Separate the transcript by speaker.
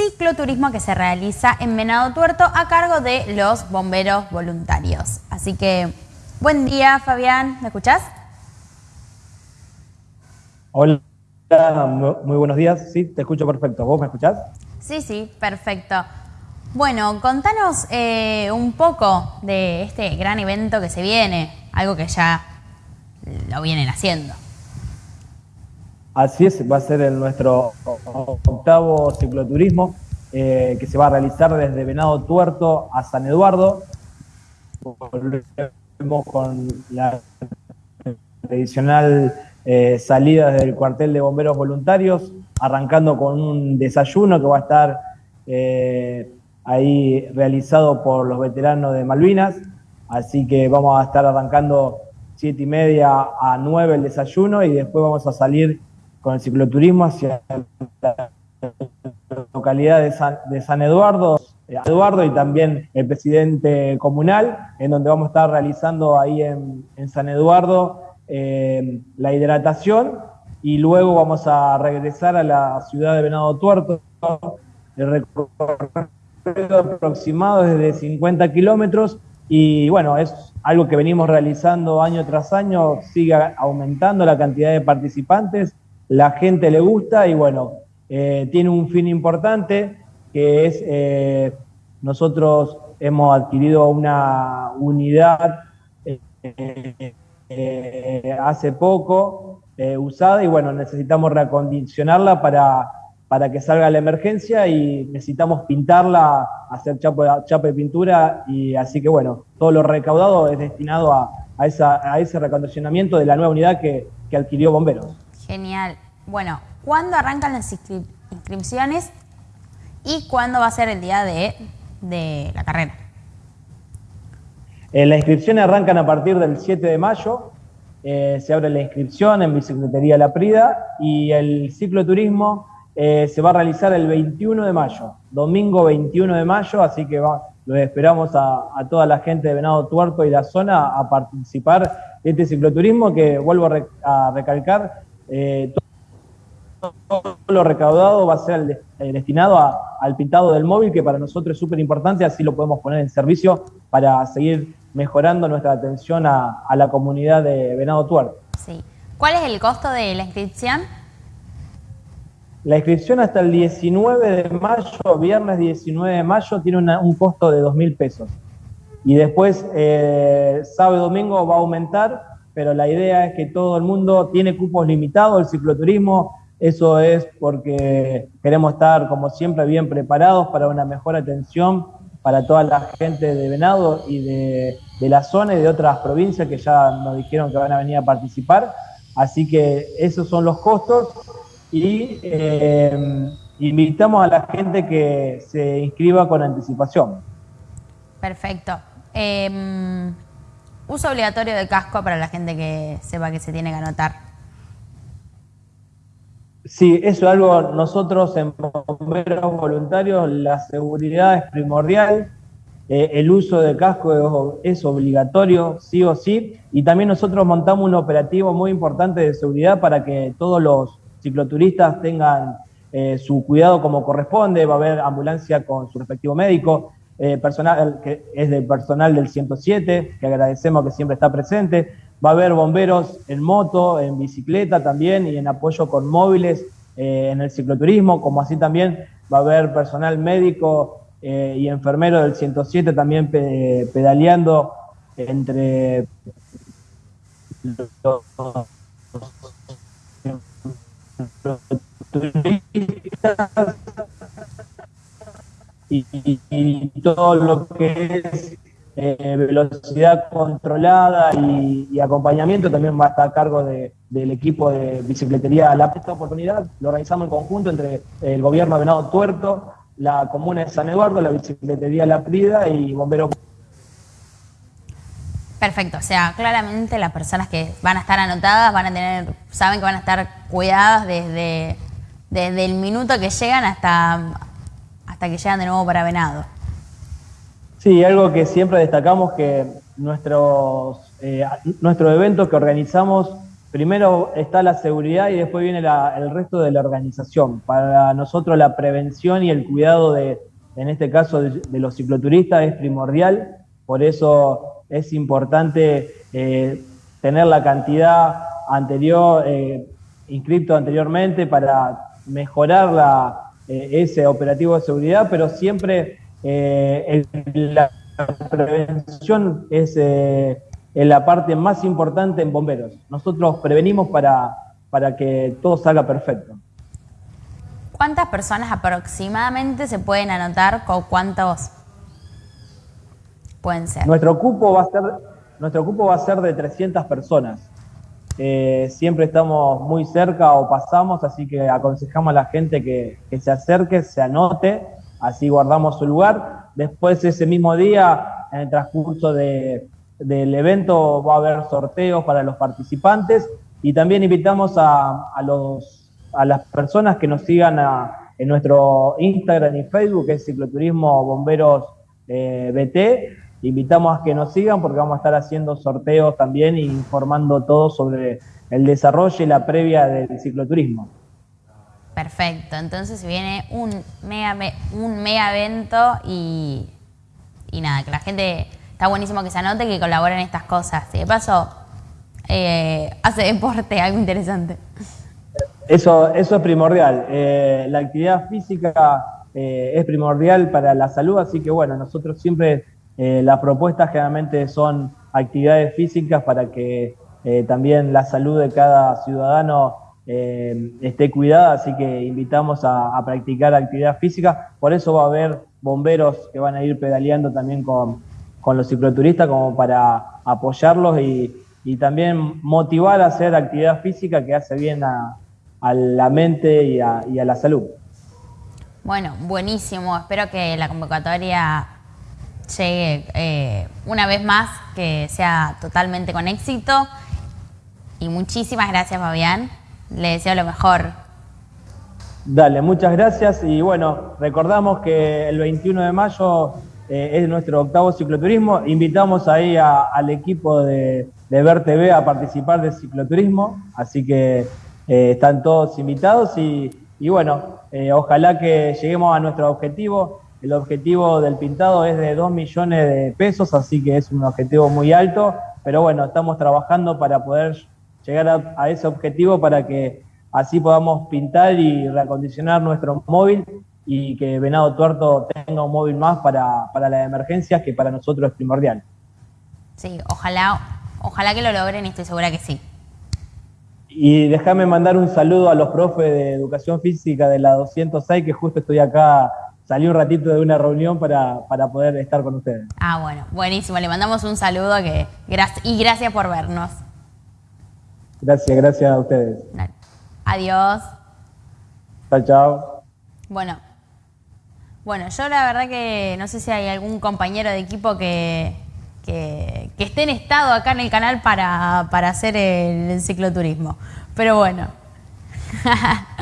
Speaker 1: cicloturismo que se realiza en Venado Tuerto a cargo de los bomberos voluntarios. Así que, buen día Fabián, ¿me escuchás?
Speaker 2: Hola, muy buenos días, sí, te escucho perfecto. ¿Vos me escuchás?
Speaker 1: Sí, sí, perfecto. Bueno, contanos eh, un poco de este gran evento que se viene, algo que ya lo vienen haciendo.
Speaker 2: Así es, va a ser nuestro octavo cicloturismo eh, que se va a realizar desde Venado Tuerto a San Eduardo. Volvemos con la tradicional eh, salida desde el cuartel de bomberos voluntarios, arrancando con un desayuno que va a estar eh, ahí realizado por los veteranos de Malvinas. Así que vamos a estar arrancando siete y media a nueve el desayuno y después vamos a salir con el cicloturismo hacia la localidad de San, Eduardo, eh, Eduardo y también el presidente comunal, en donde vamos a estar realizando ahí en, San Eduardo eh, la hidratación y luego vamos a regresar a la ciudad de Venado Tuerto. El recorrido aproximado es de 50 kilómetros y bueno, es algo que venimos realizando año tras año, sigue aumentando la cantidad de participantes la gente le gusta y bueno, eh, tiene un fin importante que es, eh, nosotros hemos adquirido una unidad eh, hace poco usada y bueno, necesitamos reacondicionarla para, para que salga la emergencia y necesitamos pintarla, hacer chapa, de pintura y así que bueno, todo lo recaudado es destinado a, a, esa, a ese reacondicionamiento de la nueva unidad que, que adquirió Bomberos.
Speaker 1: Genial. Bueno, ¿cuándo arrancan las inscripciones y cuándo va a ser el día de, la carrera?
Speaker 2: Eh, las inscripciones arrancan a partir del 7 de mayo. Eh, se abre la inscripción en Bicicletería La Prida y el cicloturismo eh, se va a realizar el 21 de mayo, domingo 21 de mayo, así que los esperamos a, toda la gente de Venado Tuerto y la zona a participar de este cicloturismo que vuelvo a, recalcar, todo lo recaudado va a ser eh, destinado al pintado del móvil, que para nosotros es súper importante, así lo podemos poner en servicio para seguir mejorando nuestra atención a, la comunidad de Venado Tuerto.
Speaker 1: Sí. ¿Cuál es el costo de la inscripción?
Speaker 2: La inscripción hasta el 19 de mayo, viernes 19 de mayo, tiene un costo de 2.000 pesos. Y después, eh, sábado y domingo va a aumentar, pero la idea es que todo el mundo tiene cupos limitados, el cicloturismo eso es porque queremos estar, como siempre, bien preparados para una mejor atención para toda la gente de Venado y de, la zona y de otras provincias que ya nos dijeron que van a venir a participar. Así que esos son los costos y eh, invitamos a la gente que se inscriba con anticipación.
Speaker 1: Perfecto. Em, uso obligatorio de casco para la gente que sepa que se tiene que anotar.
Speaker 2: Sí, eso es algo, nosotros en bomberos voluntarios, la seguridad es primordial, eh, el uso de casco es, obligatorio, sí o sí, y también nosotros montamos un operativo muy importante de seguridad para que todos los cicloturistas tengan eh, su cuidado como corresponde, va a haber ambulancia con su respectivo médico, eh, personal que es del personal del 107, que agradecemos que siempre está presente, Va a haber bomberos en moto, en bicicleta también y en apoyo con móviles eh, en el cicloturismo, como así también va a haber personal médico eh, y enfermero del 107 también pedaleando entre los y todo lo que es eh, velocidad controlada y, acompañamiento también va a estar a cargo del equipo de bicicletería La Esta oportunidad lo organizamos en conjunto entre el gobierno de Venado Tuerto, la comuna de San Eduardo, la bicicletería La Prida y bomberos.
Speaker 1: Perfecto, o sea, claramente las personas que van a estar anotadas van a tener, saben que van a estar cuidadas desde, desde el minuto que llegan hasta, hasta que llegan de nuevo para Venado.
Speaker 2: Sí, algo que siempre destacamos que nuestros, eh, nuestros eventos que organizamos primero está la seguridad y después viene el resto de la organización. Para nosotros la prevención y el cuidado de, en este caso, de, los cicloturistas es primordial, por eso es importante eh, tener la cantidad anterior, eh, inscripto anteriormente para mejorar la, ese operativo de seguridad, pero siempre la prevención es es la parte más importante en bomberos. Nosotros prevenimos para, para que todo salga perfecto.
Speaker 1: ¿Cuántas personas aproximadamente se pueden anotar con cuántos pueden ser?
Speaker 2: Nuestro cupo va a ser, nuestro cupo va a ser de 300 personas. Eh, siempre estamos muy cerca o pasamos, así que aconsejamos a la gente que, se acerque, se anote, así guardamos su lugar. Después ese mismo día, en el transcurso de, del evento va a haber sorteos para los participantes y también invitamos a, los, a las personas que nos sigan en nuestro Instagram y Facebook, que es Cicloturismo Bomberos eh, BT. Invitamos a que nos sigan porque vamos a estar haciendo sorteos también e informando todo sobre el desarrollo y la previa del cicloturismo.
Speaker 1: Perfecto, entonces viene un mega, un mega evento y, y nada, que la gente está buenísimo que se anote que colaboren en estas cosas. Y de paso, eh, hace deporte, algo interesante.
Speaker 2: Eso, eso es primordial. Eh, la actividad física eh, es primordial para la salud, así que bueno, nosotros siempre las propuestas generalmente son actividades físicas para que también la salud de cada ciudadano esté cuidada, así que invitamos a, a practicar actividad física. Por eso va a haber bomberos que van a ir pedaleando también con, con los cicloturistas como para apoyarlos y, también motivar a hacer actividad física que hace bien a, la mente y a, la salud.
Speaker 1: Bueno, buenísimo. Espero que la convocatoria llegue eh, una vez más, que sea totalmente con éxito. Y muchísimas gracias, Fabián. Le deseo lo mejor.
Speaker 2: Dale, muchas gracias. Y bueno, recordamos que el 21 de mayo eh, es nuestro octavo cicloturismo. Invitamos ahí al equipo de, de Ver TV a participar del cicloturismo, así que eh, están todos invitados y, bueno, eh, ojalá que lleguemos a nuestro objetivo. El objetivo del pintado es de 2 millones de pesos, así que es un objetivo muy alto, pero bueno, estamos trabajando para poder llegar a ese objetivo para que así podamos pintar y reacondicionar nuestro móvil y que Venado Tuerto tenga un móvil más para, para las emergencias, que para nosotros es primordial.
Speaker 1: Sí, ojalá, ojalá que lo logren y estoy segura que sí.
Speaker 2: Y déjame mandar un saludo a los profes de Educación Física de la 206, que justo estoy acá, salí un ratito de una reunión para, poder estar con ustedes.
Speaker 1: Ah, bueno, buenísimo. Le mandamos un saludo que, y gracias por vernos.
Speaker 2: Gracias, gracias a ustedes.
Speaker 1: Adiós.
Speaker 2: Chao, chao.
Speaker 1: Bueno, bueno, yo la verdad que no sé si hay algún compañero de equipo que, que, esté en estado acá en el canal para, para hacer el cicloturismo. Pero bueno.